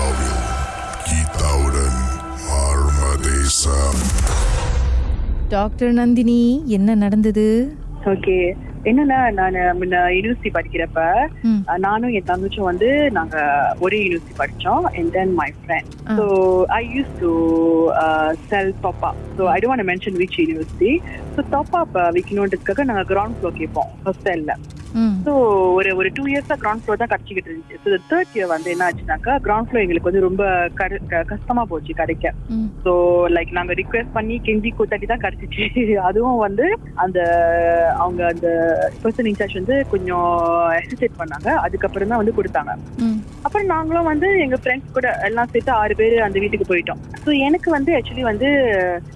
கீதாவில் கீதாவுடன் மர்மதேசம் டாக்டர் நந்தினி என்ன நடந்தது? ஓகே என்னன்னா நான் முன்ன யூனிவர்சிட்டி படிக்கிறப்ப நானும் என் தங்கச்சும் வந்து நாங்க ஒரே யூனிவர்சிட்டி படிச்சோம் and then my friend. So I use to sell top up so I don't mention which university so top up விற்கணுன்றதுக்காக நாங்கள் கிரவுண்ட் ஃப்ளோர் கேட்போம் ஹாஸ்டல்ல ஸோ ஒரு ஒரு டூ இயர்ஸா கிரவுண்ட் ஃப்ளோர் தான் கிடைச்சிக்கிட்டு இருந்துச்சு. ஸோ தேர்ட் இயர் வந்து என்ன ஆச்சுனாக்கா கிரவுண்ட் ஃப்ளோர் எங்களுக்கு வந்து ரொம்ப கஷ்டமா போச்சு கிடைக்க ஸோ லைக் நாங்க ரிக்வெஸ்ட் பண்ணி கெஞ்சி கூத்தாட்டி தான் கிடைச்சிச்சு அதுவும் வந்து அந்த அவங்க அந்த பர்சன் இன்சார்ஜ் வந்து கொஞ்சம் ஹெசிடேட் பண்ணாங்க. அதுக்கப்புறம் தான் வந்து கொடுத்தாங்க. அப்புறம் நாங்களும் வந்து எங்க ஃப்ரெண்ட்ஸ் கூட எல்லாம் சேர்த்து ஆறு பேர் அந்த வீட்டுக்கு போயிட்டோம். ஸோ எனக்கு வந்து ஆக்சுவலி வந்து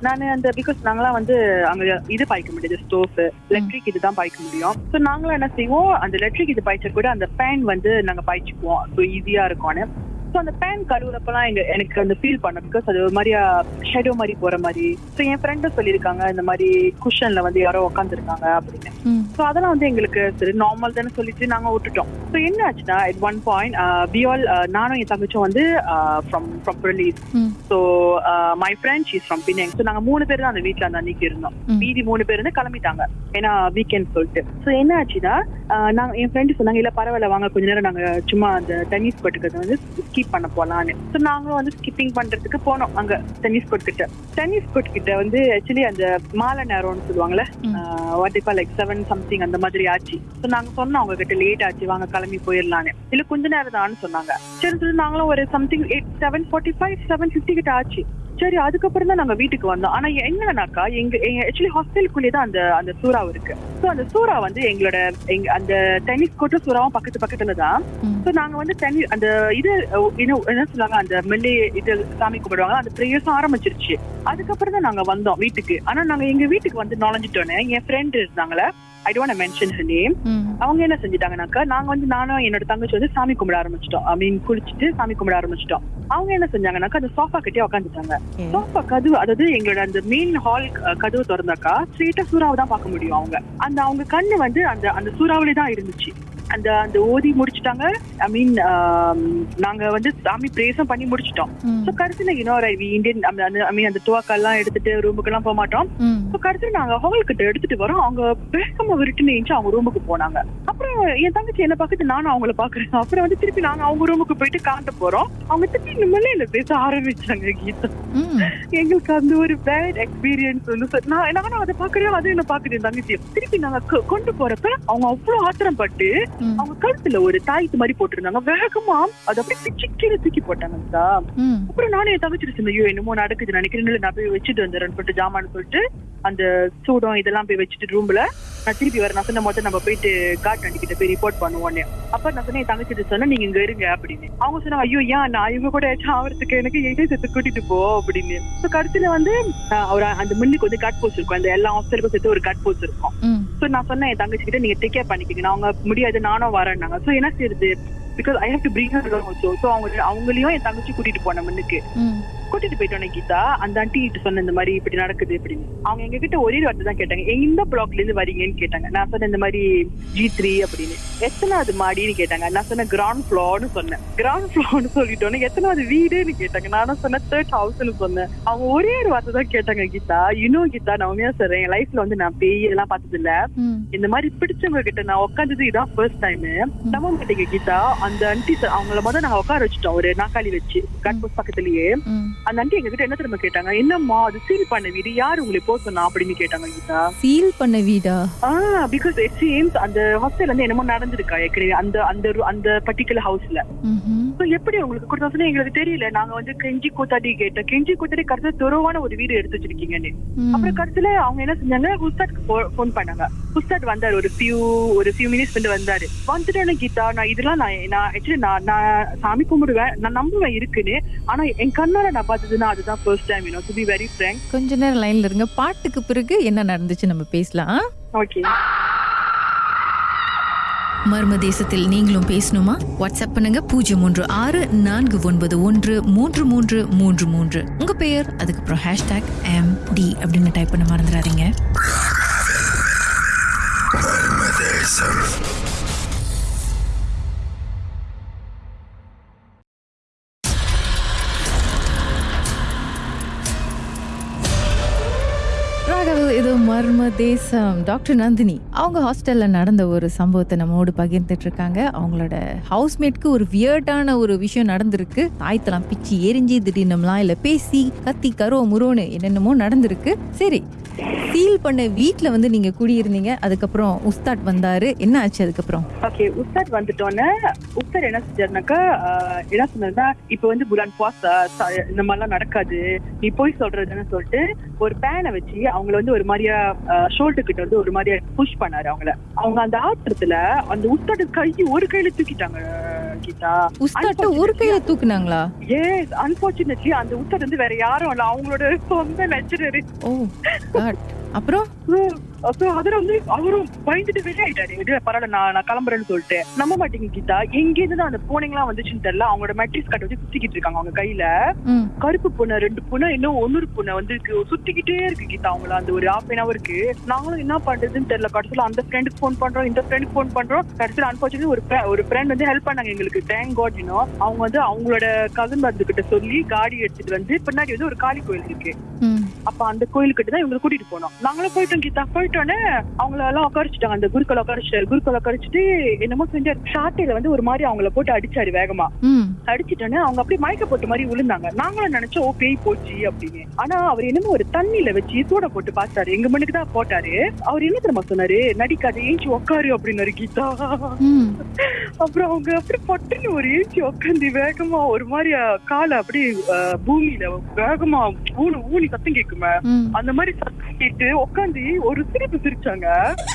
நான் அந்த பிகாஸ் நாங்களாம் வந்து அங்க இது பாய்க்க முடியாது ஸ்டோவ் எலக்ட்ரிக் இதுதான் பாய்க்க முடியும். ஸோ நாங்களும் என்ன செய்வோம் அந்த எலக்ட்ரிக் இது பாய்ச்ச கூட அந்த பேன் வந்து நாங்க பாய்ச்சிக்குவோம். ஸோ ஈஸியா இருக்கும்னு. ஸோ அந்த பேன் கழுவுறப்பெல்லாம் எங்க எனக்கு அந்த ஃபீல் பண்ண பிகாஸ் அது ஒரு மாதிரியா ஷேடோ மாதிரி போற மாதிரி. ஸோ என் ஃப்ரெண்டும் சொல்லியிருக்காங்க இந்த மாதிரி குஷன்ல வந்து யாரோ உட்காந்துருக்காங்க அப்படின்னு. ஸோ அதெல்லாம் வந்து எங்களுக்கு சரி நார்மல் தானே சொல்லிட்டு நாங்க விட்டுட்டோம். ஸோ என்ன ஆச்சுன்னா at ஒன் பாயிண்ட் பியால் நானும் என் தங்கச்சும் வந்து ஃப்ரம் ஃப்ரம் ரிலீஸ் ம். So my friend she's from பின்னங் so நாங்க மூணு பேர் தான் அந்த வீட்ல அந்த அன்னைக்கு இருந்தோம். மீதி மூணு பேர் வந்து கிளம்பிட்டாங்க. ஏன்னா வீக்கெண்ட் சொல்லிட்டு. ஸோ என்ன ஆச்சுன்னா ஆஹ் நாங்க என் ஃப்ரெண்டு சொன்னாங்க இல்ல பரவாயில்ல வாங்க கொஞ்ச நேரம் நாங்க சும்மா அந்த டென்னிஸ் கோர்ட்டுக்கு வந்து ஸ்கிப் பண்ண போலான்னு ஸோ நாங்களும் வந்து ஸ்கிப்பிங் பண்றதுக்கு போனோம். அங்க டென்னிஸ் கோர்ட் கிட்ட. டென்னிஸ் கோர்ட் கிட்ட வந்து ஆக்சுவலி அந்த மாலை நேரம்னு சொல்லுவாங்கல்ல. வாட் இப்போ லைக் செவன் சம்திங் அந்த மாதிரி ஆச்சு. ஸோ நாங்க சொன்னோம் அவங்க கிட்ட லேட் ஆச்சு வாங்க கிளம்பி போயிடலான்னு இல்ல கொஞ்ச நேரம் தான்னு சொன்னாங்க. சரி சொல்லி நாங்களும் ஒரு something eight seven forty five seven fifty கிட்ட ஆச்சு. சரி அதுக்கப்புறம் தான் நாங்க வீட்டுக்கு வந்தோம். ஆனா என்னன்னாக்கா எங்க ஆக்சுவலி ஹாஸ்டலுக்குள்ளே தான் அந்த அந்த சூறா இருக்கு. ஸோ அந்த சூறா வந்து எங்களோட எங்க அந்த டென்னிஸ் கோர்ட்டும் சூறாவும் பக்கத்து பக்கத்துல தான். ஸோ நாங்க வந்து தண்ணி அந்த இது என்ன சொல்லுவாங்க அந்த மெல்லே இது சாமி கும்பிடுவாங்க அந்த ப்ரேயர்ஸும் ஆரம்பிச்சிருச்சு. அதுக்கப்புறம் தான் நாங்க வந்தோம் வீட்டுக்கு. ஆனா நாங்க எங்க வீட்டுக்கு வந்து நுழைஞ்சிட்டோன்னே என் ஃப்ரெண்ட் இருந்தாங்களே I don't mention her name அவங்க என்ன செஞ்சுட்டாங்கனாக்கா நாங்க வந்து நானும் என்னோட தங்கச்சி வந்து சாமி கும்பிட ஆரம்பிச்சிட்டோம். மீன் குளிச்சுட்டு சாமி கும்பிட ஆரம்பிச்சிட்டோம். அவங்க என்ன செஞ்சாங்கனாக்கா அந்த சோஃபா கிட்டே உட்காந்துட்டாங்க. சோஃபா கதவு அதாவது எங்களோட அந்த மெயின் ஹால் கதவு திறந்தாக்கா ஸ்ட்ரெயிட்டா சூறாவை தான் பார்க்க முடியும் அவங்க. அந்த அவங்க கண்ணு வந்து அந்த அந்த சூறாவிலே தான் இருந்துச்சு. அந்த அந்த ஓதி முடிச்சிட்டாங்க. ஐ மீன் நாங்க வந்து சாமி பிரேசம் பண்ணி முடிச்சிட்டோம். ஸோ கடைசியில் இன்னொரு இந்தியன் ஐ மீன் அந்த துவாக்கெல்லாம் எடுத்துட்டு ரூமுக்கு எல்லாம் போக மாட்டோம். ஸோ கடைசியில் நாங்க ஹால் கிட்ட எடுத்துட்டு வரோம். அவங்க வேகமா விருட்டுன்னு அவங்க ரூமுக்கு போனாங்க. என் தங்கச்சி என்ன பார்த்துட்டு நானும் அவங்கள பாக்குறேன் அப்புறம் வந்து திருப்பி நாங்க அவங்க ரூமுக்கு போயிட்டு காட்ட போறோம். அவங்க திருப்பி நம்மளே என்ன பேச ஆரம்பிச்சாங்க கீதா. எங்களுக்கு அந்த ஒரு பேட் எக்ஸ்பீரியன்ஸ் வந்து நான் நானும் அதை பாக்குறேன் அது என்ன பாக்குறேன் என் தங்கச்சி திருப்பி நாங்க கொண்டு போறப்ப அவங்க அவ்வளவு ஆத்திரம் பட்டு அவங்க கழுத்துல ஒரு தாய்த்து மாதிரி போட்டிருந்தாங்க. வேகமா அதை அப்படியே பிச்சு கீழே தூக்கி போட்டாங்க அப்புறம் நானும் என் தங்கச்சி சொன்னேன் ஐயோ என்னமோ நடக்குது நினைக்கிறேன் நான் போய் வச்சுட்டு வந்துடுறேன் சொல்லிட்டு ஜாமான்னு சொல்லிட்டு அந்த சூடம் இதெல்லாம் போய் வச்சுட்டு ரூம்ல நான் திருப்பி வரேன். நான் சொன்ன மொத்தம் நம்ம போயிட்டு வண்டி கிட்ட போய் ரிப்போர்ட் பண்ணுவோன்னு அப்ப நான் சொன்னேன் என் தங்கச்சி சொன்னேன் நீங்க இங்க இருங்க அப்படின்னு. அவங்க சொன்னாங்க ஐயோ ஏன் நான் இவங்க கூட ஏதாச்சும் ஆவறதுக்கு எனக்கு எதே சேர்த்து கூட்டிட்டு போ அப்படின்னு. ஸோ கடைசியில வந்து அவர் அந்த முன்னுக்கு வந்து கட் போஸ்ட் இருக்கும். அந்த எல்லா ஹாஸ்டலுக்கும் சேர்த்து ஒரு கட் போஸ்ட் இருக்கும். ஸோ நான் சொன்னேன் என் தங்கச்சி கிட்ட நீங்க டேக் கேர் பண்ணிக்கங்க. அவங்க முடியாது நானும் வரேன்னாங்க. ஸோ என்ன செய்யுது because I have to bring her also so அவங்க அவங்களையும் என் தங்கச்சி கூட்டிட்டு போன முன்னுக்கு ம். கூட்டிட்டு போயிட்டோன்னே கீதா அந்த ஆண்டி கிட்ட சொன்ன இந்த மாதிரி இப்படி நடக்குது அப்படின்னு அவங்க எங்க கிட்ட ஒரே வார்த்தை தான் கேட்டாங்க. எந்த பிளாக்ல இருந்து வரீங்கன்னு கேட்டாங்க. நான் சொன்னேன் இந்த மாதிரி ஜி த்ரீ அப்படின்னு. எத்தனாவது மாடின்னு கேட்டாங்க. நான் சொன்னேன் கிரவுண்ட் ஃப்ளோர்னு சொன்னேன். கிரவுண்ட் ஃப்ளோர்னு சொல்லிட்டோன்னே எத்தனாவது வீடுன்னு கேட்டாங்க. நானும் சொன்னேன் தேர்ட் ஹவுஸ்னு சொன்னேன். அவங்க ஒரே ஒரு வார்த்தை தான் கேட்டாங்க கீதா. இன்னும் கீதா நான் உண்மையா சொல்றேன் என் லைஃப்ல வந்து நான் பேய் இதெல்லாம் பார்த்தது இல்ல இந்த மாதிரி பிடிச்சவங்க கிட்ட நான் உட்காந்தது இதான் ஃபர்ஸ்ட் டைம் நம்ப மாட்டேங்க கீதா. அந்த ஆண்டி அவங்கள முதல்ல நாங்க உட்கார வச்சுட்டோம். ஒரு நாக்காளி வச்சு கட் போஸ்ட் பக்கத்துலயே. அந்த ஆண்டி எங்க கிட்ட என்ன தெரியுமா கேட்டாங்க? என்னம்மா அது சீல் பண்ண வீடு யாரு உங்களை போக சொன்னா? அப்படின்னு கேட்டாங்க கீதா. சீல் பண்ண வீடா? ஆ பிகாஸ் இட் சீம்ஸ் அந்த ஹாஸ்டல் வந்து என்னமோ நடந்திருக்கா ஏற்கனவே? அந்த அந்த அந்த பர்டிகுலர் ஹவுஸ்ல எப்படி உங்களுக்கு கொடுத்தா எங்களுக்கு தெரியல. நாங்க வந்து கெஞ்சி கூத்தாடி கேட்டோம். கெஞ்சி கூத்தாடி கடைசியில துறவான ஒரு வீடு எடுத்து வச்சிருக்கீங்கன்னு. அப்புறம் கடைசியில அவங்க என்ன செஞ்சாங்க? ஹுஸ்தாட்க்கு ஃபோன் பண்ணாங்க. ஹுஸ்தாட் வந்தாரு. ஒரு ஃபியூ ஒரு ஃபியூ மினிட்ஸ் வந்து வந்தாரு. வந்துட்டேன்னு கீதா நான் இதெல்லாம் நான் நான் ஆக்சுவலி நான் நான் சாமி கும்பிடுவேன் நான் நம்புவேன் இருக்குன்னு ஆனா என் கண்ணால நான் பார்த்ததுன்னா அதுதான் first time you know to be very frank கொஞ்ச நேரம் லைன்ல இருங்க. பாட்டுக்கு பிறகு என்ன நடந்துச்சு நம்ம பேசலாம் ஓகே மர்ம தேசத்தில் நீங்களும் பேசணுமா? வாட்ஸ்அப் பண்ணுங்க. பூஜ்ஜியம் மூன்று ஆறு நான்கு ஒன்பது ஒன்று மூன்று மூன்று மூன்று மூன்று. உங்க பெயர் அதுக்கப்புறம் ஹேஷ்டாக் எம் டி அப்படின்னு டைப் பண்ண மறந்துடாதீங்க. மர்ம தேசம் டாக்டர் நந்தினி அவங்க ஹாஸ்டல்ல நடந்த ஒரு சம்பவத்தை நம்மோடு பகிர்ந்துட்டு இருக்காங்க. அவங்களோட ஹவுஸ்மேட்க்கு ஒரு வியர்டான ஒரு விஷயம் நடந்திருக்கு. தாய்த்தலாம் பிச்சு எரிஞ்சு திடீர்னுலாம் இல்ல பேசி கத்தி கரோ முரோன்னு என்னென்னமோ நடந்திருக்கு. சரி ஃபீல் பண்ண வீட்ல வந்து நீங்க குடியிருந்தீங்க அதுக்கப்புறம் உஸ்தாட் வந்தாரு. என்ன ஆச்சு அதுக்கப்புறம்? ஓகே உஸ்தாத் வந்துட்டோன்னே உஸ்தாத் என்ன செஞ்சாருனாக்கா என்ன சொன்னாருன்னா இப்ப வந்து புரான் பாஸ் இந்த மாதிரிலாம் நடக்காது. நீ போய் சொல்றதுன்னு சொல்லிட்டு ஒரு பேனை வச்சு அவங்கள வந்து ஒரு மாதிரியா ஷோல்டர் கிட்ட வந்து ஒரு மாதிரியா புஷ் பண்ணாரு அவங்கள. அவங்க அந்த ஆத்திரத்துல அந்த உஸ்தாட் கை ஒரு கையில தூக்கிட்டாங்க. கீதா உஸ்தாட்ட ஒரு கையில தூக்குனாங்களா? ஏஸ் அன்பார்ச்சுனேட்லி அந்த உஸ்தாட் வந்து வேற யாரும் இல்ல. அவங்களோட சொந்த லெக்சரரு ஓ காட் அப்புறம்? அப்போ அதுல வந்து அவரும் பயந்துட்டு வெளியாயிட்டாரு. இது பரவாயில்ல நான் நான் கிளம்புறேன்னு சொல்லிட்டு. நம்ப மாட்டேங்க கீதா. எங்க இருந்து அந்த பூனைங்களாம் வந்துச்சுன்னு தெரியல. அவங்களோட மெட்ரிக்ஸ் கட்ட வச்சு சுத்திக்கிட்டு இருக்காங்க அவங்க கையில. கருப்பு பூனை ரெண்டு பூனை இன்னும் ஒன்னொரு பூனை வந்து. சுத்திக்கிட்டே இருக்கு கீதா அவங்கள. அந்த ஒரு ஹாஃப் அன் அவருக்கு நாங்களும் என்ன பண்றதுன்னு தெரியல. கடைசியில அந்த ஃப்ரெண்டுக்கு ஃபோன் பண்றோம் இந்த ஃப்ரெண்டுக்கு ஃபோன் பண்றோம். கடைசியில அன்பார்ச்சுனேட்லி ஒரு ஒரு ஃப்ரெண்ட் வந்து ஹெல்ப் பண்ணாங்க எங்களுக்கு. தேங்க் காட் யூனோ அவங்க வந்து அவங்களோட கசன் பந்து கிட்ட சொல்லி காடி எடுத்துட்டு வந்து பின்னாடி வந்து ஒரு காளி கோயில் இருக்கு. அப்ப அந்த கோயிலுக்கிட்ட தான் இவங்களை கூட்டிட்டு போனோம். நாங்களும் போயிட்டோம் கீதா. போயிட்டோன்னே அவங்கள எல்லாம் உட்காரிச்சிட்டாங்க. அந்த குருக்களை உட்காரிச்சிட்டாரு குருக்களை உட்காரிச்சிட்டு என்னமோ செஞ்சாரு. ஷாட்டையில வந்து ஒரு மாதிரி அவங்கள போட்டு அடிச்சாரு வேகமா. அடிச்சிட்டோன்னே அவங்க அப்படியே மயக்க போட்ட மாதிரி விழுந்தாங்க. நாங்களும் நினைச்சோம் ஓ பேய் போச்சு அப்படின்னு. ஆனா அவர் என்னமோ ஒரு தண்ணியில வச்சு சூட போட்டு பார்த்தாரு. எங்க மண்ணுக்கு தான் போட்டாரு. அவர் என்ன தெரியுமா சொன்னாரு? நடிக்காது ஏஞ்சி உட்காரு அப்படின்னாரு கீதா. அப்புறம் அவங்க அப்படி பட்டுன்னு ஒரு ஏஞ்சி உட்காந்து வேகமா ஒரு மாதிரி காலை அப்படியே அஹ், பூமியில வேகமா ஊனு ஊனி சத்தம் கேக்குமே ம். அந்த மாதிரி சத்தம் கேட்டு உட்காந்து ஒரு சிரிப்பு சிரிச்சாங்க.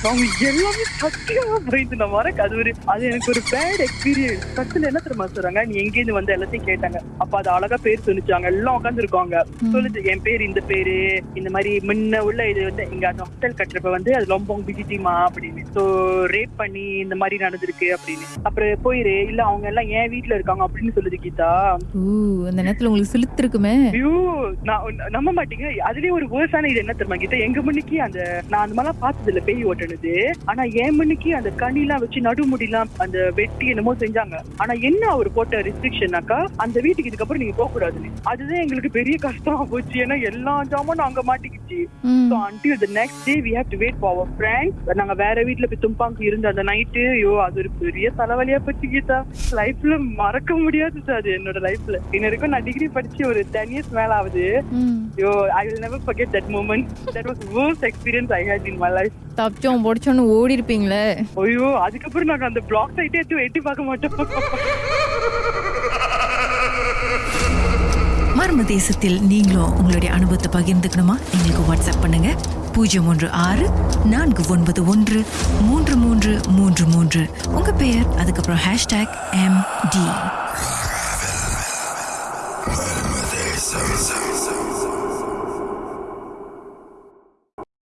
அவங்க எல்லாமே சத்தியமா பயந்து நான் மறக்க அது ஒரு அது எனக்கு ஒரு பேட் எக்ஸ்பீரியன்ஸ் கத்துல என்ன தெரியுமா சொல்றாங்க? நீ எங்க இருந்து வந்து எல்லாத்தையும் கேட்டாங்க. அப்ப அது அழகா பேர் சொல்லிச்சாங்க. எல்லாம் உட்காந்து இருக்காங்க சொல்லுது என் பேர் இந்த பேரு. இந்த மாதிரி முன்ன உள்ள இது வந்து இங்க அந்த ஹோட்டல் கட்டுறப்ப வந்து அது லொம்போங் பிஜிடிமா அப்படின்னு. சோ ரேப் பண்ணி இந்த மாதிரி நடந்திருக்கு அப்படின்னு. அப்புறம் போயிரு. இல்ல அவங்க எல்லாம் என் வீட்ல இருக்காங்க அப்படின்னு சொல்லுது கீதா. அந்த நேரத்துல உங்களுக்கு சிலுத்திருக்குமே ஐயோ நான் நம்ப மாட்டீங்க. அதுலயே ஒரு வேர்ஸான இது என்ன தெரியுமா கிட்ட எங்க மண்ணுக்கு அந்த நான் அந்த மாதிரிலாம் பார்த்தது இல்ல பேய் ஓட்டுனது. ஆனா என் மண்ணுக்கு அந்த கனிலாம் வச்சு நடுமுடிலாம் அந்த வெட்டி என்னமோ செஞ்சாங்க. ஆனா என்ன அவர் போட்ட ரெஸ்ட்ரிக்ஷனாக்கா அந்த வீட்டுக்கு இதுக்கப்புறம் நீங்க போக கூடாதுன்னு அதுதான் எங்களுக்கு பெரிய கஷ்டமா போச்சு. ஏன்னா எல்லா ஜாமும் அங்க மாட்டிக்கிச்சு. So until the next day we have to wait for our friends நாங்க வேற வீட்ல போய் தும்பாங்க இருந்த அந்த நைட்டு ஐயோ அது ஒரு பெரிய தலைவலியா போச்சு கீதா. லைஃப்ல மறக்க முடியாது சார் அது என்னோட லைஃப்ல இன்ன வரைக்கும் நான் டிகிரி படிச்சு ஒரு டென் இயர்ஸ் மேல ஆகுது ஐயோ I will never forget that moment. That was worst experience i had in my life. தப்பிச்சோம் பொடிச்சோன்னு ஓடி இருப்பீங்களே ஐயோ அதுக்கப்புறம் நாங்க அந்த பிளாக் சைட்டே எட்டி எட்டி பார்க்க மாட்டோம் மர்ம தேசத்தில் நீங்களும் உங்களுடைய அனுபவத்தை பகிர்ந்துக்கணுமா? எங்களுக்கு வாட்ஸ்அப் பண்ணுங்க. பூஜ்ஜியம் ஒன்று ஆறு நான்கு ஒன்பது ஒன்று மூன்று மூன்று மூன்று மூன்று. உங்க பெயர் அதுக்கப்புறம் ஹேஷ்டேக் எம் டி